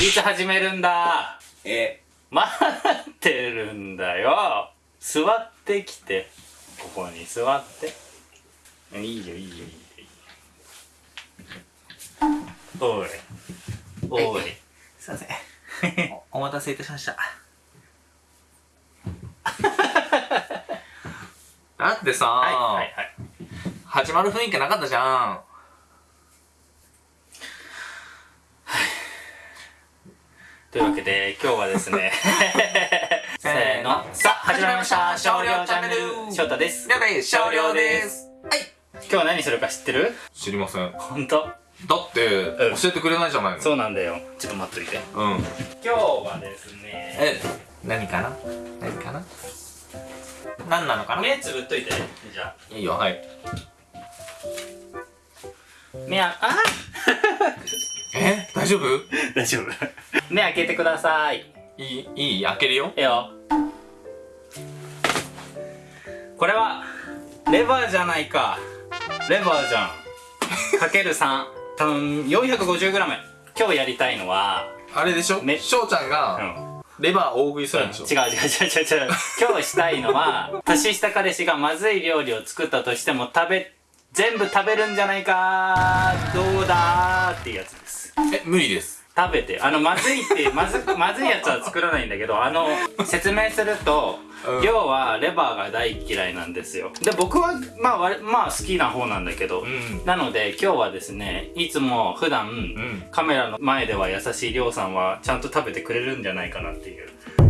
いつ始めるんだ。え。待ってるんだよ。座ってきて。ここに座って。いいよいいよいいよ。いい。よおい。おい。すいません。お お待たせいたしました。だってさ、はいはいはい。始まる雰囲気なかったじゃんというわけで今日はですね せーの。さあ始まりました。少量チャンネル。翔太です。了解少量です。はい。今日何するか知ってる？知りません。だ本当？って、うん。教えてくれないじゃないの。そうなんだよ。ちょっと待っといて。うん。今日はですねえ何かな？何かな？何なのかな？目つぶっといて。じゃあ。いいよはい。目ああえ？大丈夫？大丈夫目開けてください。いいいい開けるよ。いいよ。これはレバーじゃないか。レバーじゃん。かける3多分 450g 今日やりたいのはあれでしょ？め翔ちゃんうがん。レバー大食いするんでしょ、違う違う違う違う違う。今日したいのは年下彼氏がまずい料理を作ったとしても食べ全部食べるんじゃないか。どうだーっていうやつです。え無理です食べてあのまずいってまずくまずいやつは作らないんだけどあの説明すると、うん。要はレバーが大嫌いなんですよ。で僕はまあまあ好きな方なんだけど、ん。なので今日はですねいつも普段、ん。カメラの前では優しいりょうさんはちゃんと食べてくれるんじゃないかなっていう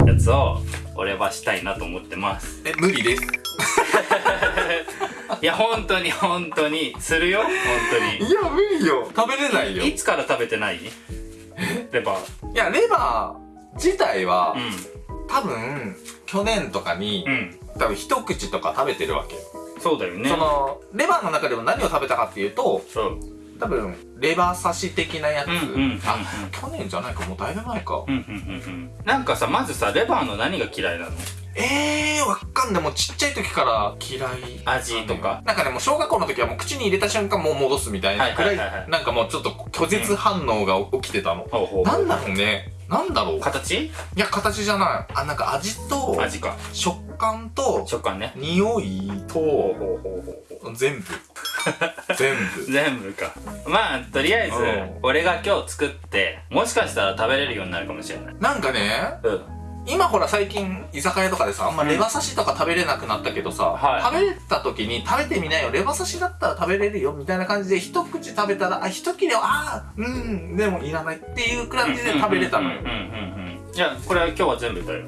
やつを俺はしたいなと思ってます。え無理です。いや本当に本当に。するよ？本当いや無理よ。食べれないよ。にいつから食べてない？レバー。いやレバー自体は、う多分去年とかに、んうん。多分一口とか食べてるわけよ、そうだよね。そのレバーの中でも何を食べたかっていうと多分レバー刺し的なやつ、うんうんうんうん。あ去年じゃないかもうだいぶ前か、うんうんうんうん。なんかさまずさレバーの何が嫌いなの？えー、わかんないもうちっちゃい時から嫌い。味とかなんかねもう小学校の時はもう口に入れた瞬間もう戻すみたいなくらい,、なんかもうちょっと拒絶反応が起きてたの、なんだろうね。なんだろう。い形や形じゃない。あなんか味と味か。食感と食感ね。匂いと全部。全部。全部か。まあとりあえずうん。俺が今日作ってもしかしたら食べれるようになるかもしれない。なんかねうん今ほら最近居酒屋とかでさあんまレバ刺しとか食べれなくなったけどさ、はい。食べれた時に食べてみなよレバ刺しだったら食べれるよみたいな感じで一口食べたらあ一切れはあーうんでもいらないっていう感じで食べれたのよ。うんうんうんうんじゃあこれは今日は全部だよ。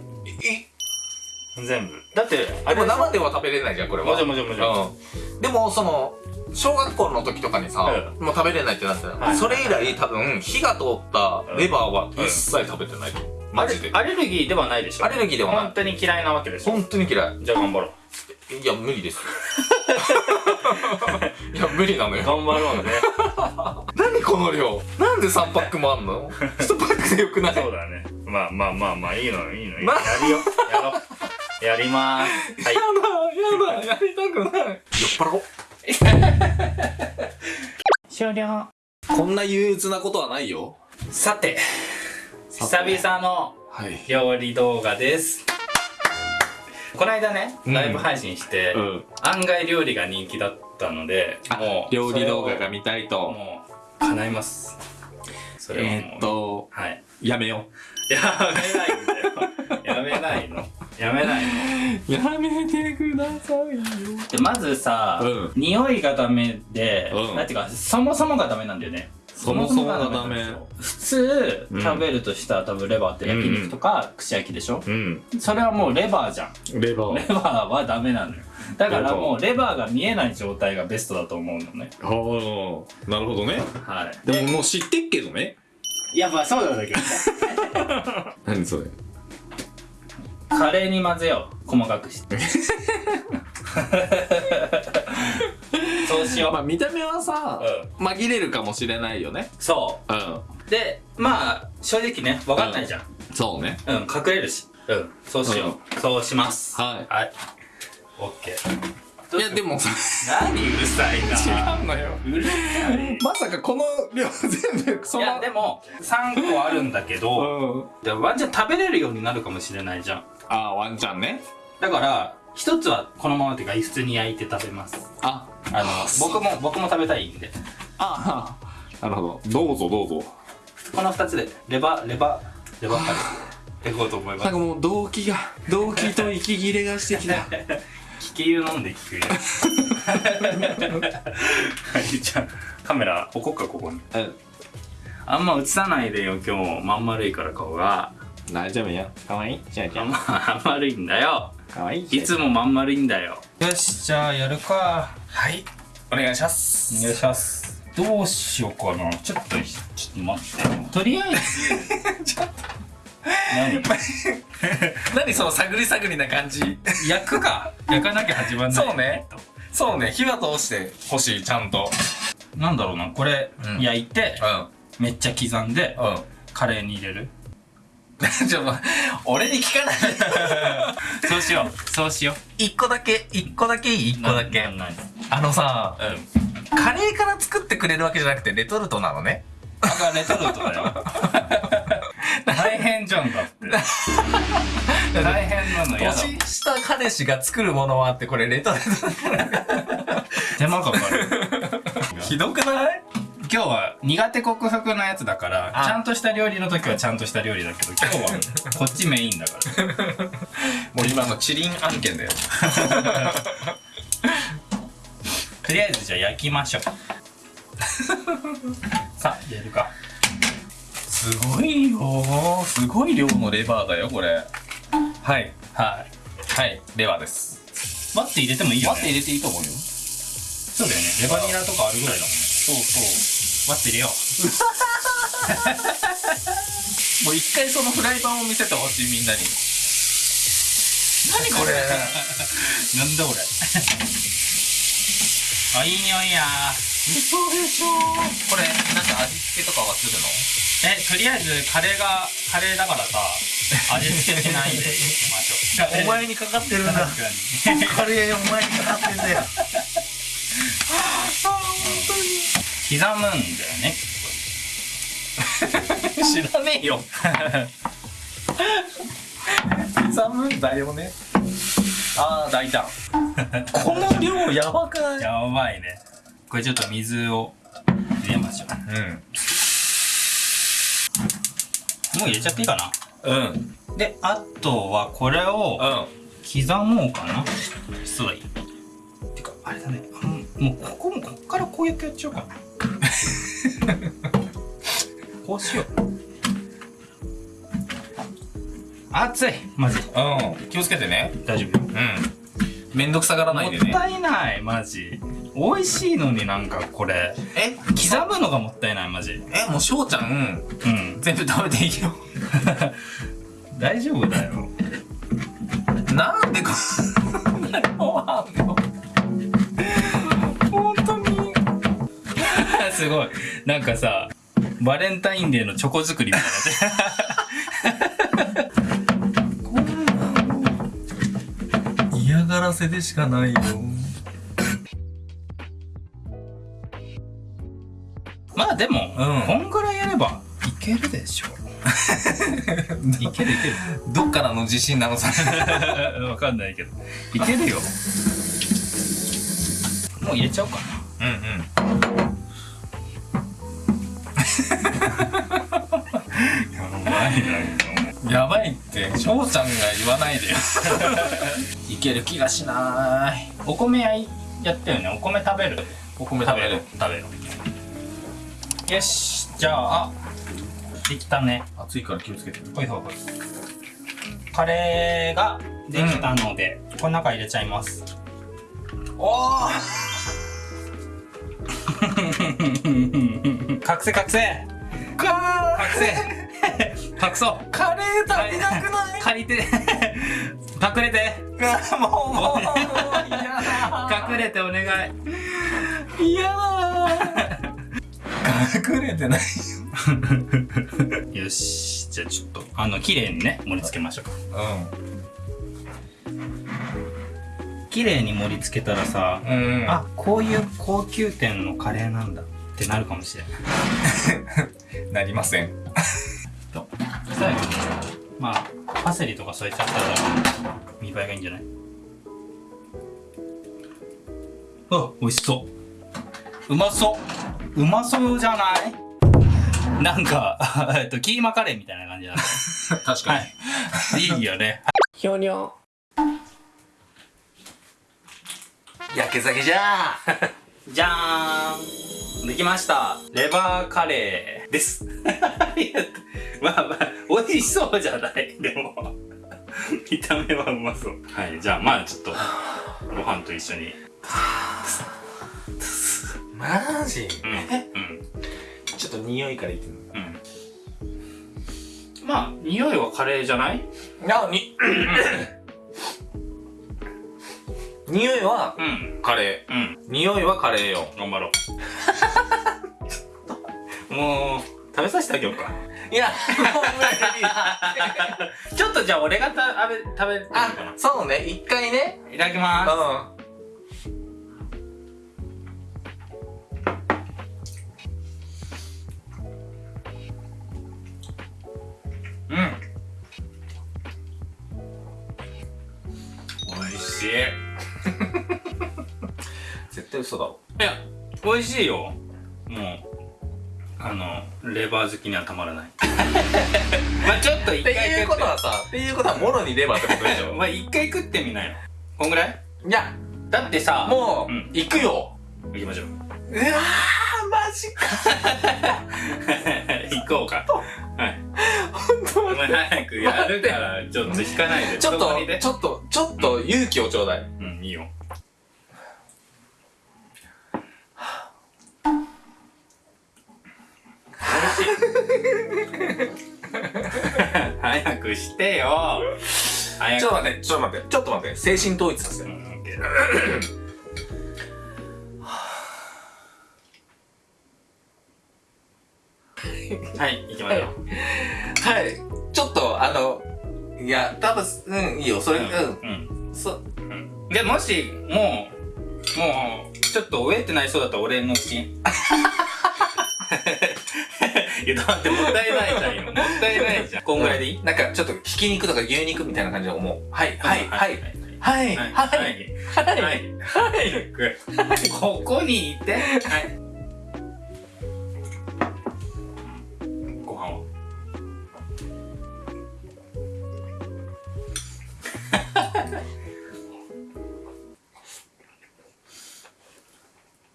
え全部。だってあでもれ生では食べれないじゃんこれは。もちろんもちろんもちろん。うん、でもその小学校の時とかにさ、うもう食べれないってなってたよ、はい。それ以来多分火が通ったレバーは一切食べてない、マジで。アレルギーではないでしょ。アレルギーではない。本当に嫌いなわけでしょ。本当に嫌い。じゃあ頑張ろう。いや無理です。いや無理なのよ。頑張ろうね。何この量？なんで3パックもあんの？1パックでよくない？そうだね。まあまあまあまあいいのよいいの。よなやるよ。やろう。やりまーす。はい。やだやだやりたくない。酔っ払おう。終了。こんな憂鬱なことはないよ。さて久々のはい。料理動画です。この間ねうん。ライブ配信して、ん。案外料理が人気だったのでもう料理動画がそ見たいと。もう叶います。それはえーっとはい。やめよやめないんだよやめないの。やめないの。うやめてくださいよ。でまずさ、うん。匂いがダメで、うん。なんていうかそもそもがダメなんだよね。そもそもがダメ通、うん。食べるとしたら多分レバーって焼肉とか串焼きでしょ、うん。それはもうレバーじゃん。レバレバーはダメなのよ。だからもうレバー。が見えない状態がベストだと思うのね。はあなるほどね。はい。でももう知ってっけどね。いやまあそうなんだけどね。何それ？カレーに混ぜよう。細かくして そうしよう、まあ見た目はさ、う紛れるかもしれないよね。そう。ん。うでまあ正直ね分かんないじゃん。そうね。うん、隠れるし。うんそうしよう、そうします。はい。はい。オッケーいやでも何うるさいな。違うのよ。うるさい。まさかこの量全部そのいやでも3個あるんだけどうん。でワンチャン食べれるようになるかもしれないじゃん。ああワンちゃんね。だから一つはこのままっていうか普通に焼いて食べます。ああの僕も僕も食べたいんで。ああなるほど。どうぞどうぞ。この2つでレバレバレバカレーいこうと思います。なんかもう動機が動機と息切れがしてきた。気球飲んで聞くよ。はいじゃあカメラ置こうかここに。うんあんま映さないでよ今日。まん丸いから顔が。大丈夫よ。かわいい。しゃちあんままん丸いんだよかわい。いいつもまん丸いんだよ。よしじゃあやるか。はい。お願いします。お願いします。どうしようかな。ちょっとちょっと待って。とりあえず。何？何その探り探りな感じ？焼くか。焼かなきゃ始まんない。そうね。そうね。火は通して。ほしいちゃんと。なんだろうな。これ、うん。焼いてうめっちゃ刻んでんうん。カレーに入れる ちょっと俺に聞かない。そうしようそうしよう。一個だけ一個だけいい？一個だけ。あのさうん。カレーから作ってくれるわけじゃなくてレトルトなのね。だからレトルトだよ。大変じゃんだって。大変なのやだ。年下彼氏が作るものはあってこれレトルト手間かかる。ひどくない？今日は苦手克服のやつだからあ。ちゃんとした料理の時はちゃんとした料理だけど 今日はこっちメインだから。もう今のチリン案件だよ。とりあえずじゃあ焼きましょう。さあやるか。すごいよすごい量のレバーだよこれ。はい。はい。はい。レバーです。待って入れてもいいよね。待って入れていいと思うよ。そうだよね。レバニラとかあるぐらいだもんね。そうそ待って入れよ。う もう一回そのフライパンを見せてほしいみんなに。何これ？うなんだ俺あいい匂いや。嘘でしょ。これなんか味付けとかはするの？えとりあえずカレーがカレーだからさ味付けしないで。いきましょうお前にかかってるんだ。カレーお前にかかってんだよ 刻むんだよね。知らねえよ。刻むんだよね。ああ大胆この量やばくない？やばいね。これちょっと水を入れましょう。ん。うもう入れちゃっていいかな？うん。であとはこれをうん刻もうかな。そうだ。いいてかあれだね。もうここもこっからこうやってやっちゃおうかな こうしよう。熱いマジ。うん。気をつけてね。大丈夫。うん。めんどくさがらないでね。もったいないマジ。美味しいのになんかこれ。え？刻むのがもったいないマジ。えもう翔ちゃん。うん。全部食べていいよ。大丈夫だよ。なんでこんな量すごい。なんかさバレンタインデーのチョコ作りみたいな。の嫌がらせでしかないよ。なまあでも、うん。こんぐらいやればいけるでしょ。いけるいける。どっからの自信なのさ わかんないけど。いけるよ。もう入れちゃおうかな。うんうんやばいって翔ちゃんが言わないでよ。いける気がしない。お米やいやったよね。お米食べる？お米食べる。食べる。よし。じゃあできたね。熱いから気をつけて。ほいほいほい。カレーができたので、この中入れちゃいます。おお隠せ隠せか隠せ隠そう。カレー足りなくない？借りて。隠れて。あもうもう嫌だ。隠れてお願い。嫌だ。隠れてないよし。じゃあちょっとあの綺麗にね盛り付けましょうう綺麗に盛り付けたらさ、うん。あこういう高級店のカレーなんだってなるかもしれない。なりません最後にまあパセリとか添えちゃったら見栄えがいいんじゃない？あ美味しそう。うまそう。うまそうじゃない？なんか えっとキーマカレーみたいな感じだね。確はい。いいよね。ひょにょ焼け酒じゃ じゃーん。できました。レバーカレーですまあまあ美味しそうじゃない。でも。見た目はうまそう。はいじゃあまあちょっとご飯と一緒に。マジ？うんうん。ちょっと匂いからいってみるう。ん。まあ匂いはカレーじゃない？に匂いは？うんカレうん。ー匂いはカレーよ。頑張ろう。もう食べさせてあげようかいや。もう無理ちょっとじゃあ俺がた食べ食べてみようかあそうね。一回ね。ないただきうます。ん。うん。美味しい。い 絶対嘘だろや美味しいよ。もうあのレバー好きにはたまらない まあちょっと一って。回いうことはさっていうことはもろにレバーってことでしょ。まあ一回食ってみなよ。こんぐらい？いや。だってさもう、うん。行くよ。行きましょう。うわーマジか。行こうか。はい。本当早くやるからちょっと引かないで。ちょっとちょっとちょっと勇気をちょうだいうんいいよ早くしてよ。早く。ちょっと待ってちょっと待って。ちょっと待って。精神統一させるう。んはい行きましょう。はい。ちょっとあのいや多分うんいいよ。それうん、うん。そうん。でもしもうもうちょっと飢えてないそうだったら俺の金 いやだってもったいないじゃんよ。もったいないじゃん。こんぐらいでいい？なんかちょっとひき肉とか牛肉みたいな感じで思うはいはいははいい。はいはいはい。はい。はい。はい。ここにいて。はい。ご飯を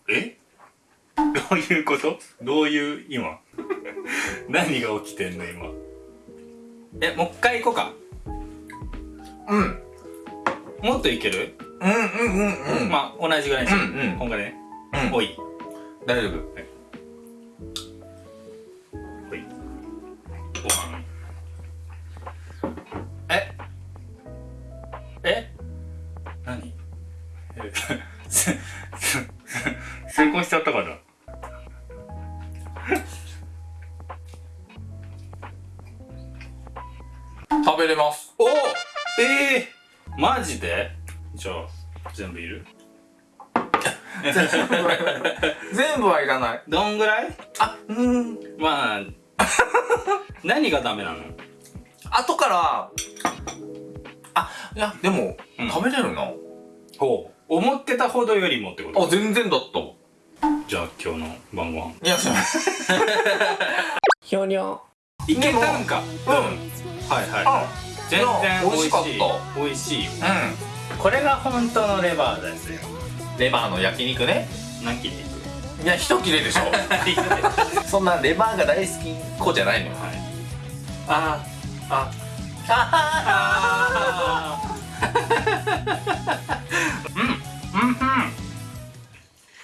え？どういうこと？どういう今 何が起きてんの今？えもう一回行こうか？うん。もっといける、うんうんうんうん。まあ同じぐらいにしよう、うんうん。こんぐらいね、うん。おい。大丈夫。ほ食べれます。おええー、マジで？じゃあ全部いる？全部はいらない。どんぐらい？あうん。まあ何がダメなの？後からあいやでも、うん。食べれるな。ほう。思ってたほどよりもってこと？あ全然だった。じゃあ今日の晩ご飯。いやそうひょにょいけたんかうん。はいはい。あ全然美味しい。美味しかった。美味しいよ。うこれが本当のレバーですよ。んレバーの焼肉ね。何切っていくいや一切れでしょ。そんなレバーが大好き子じゃないの。よはい。ああ。あー。うん。うんうん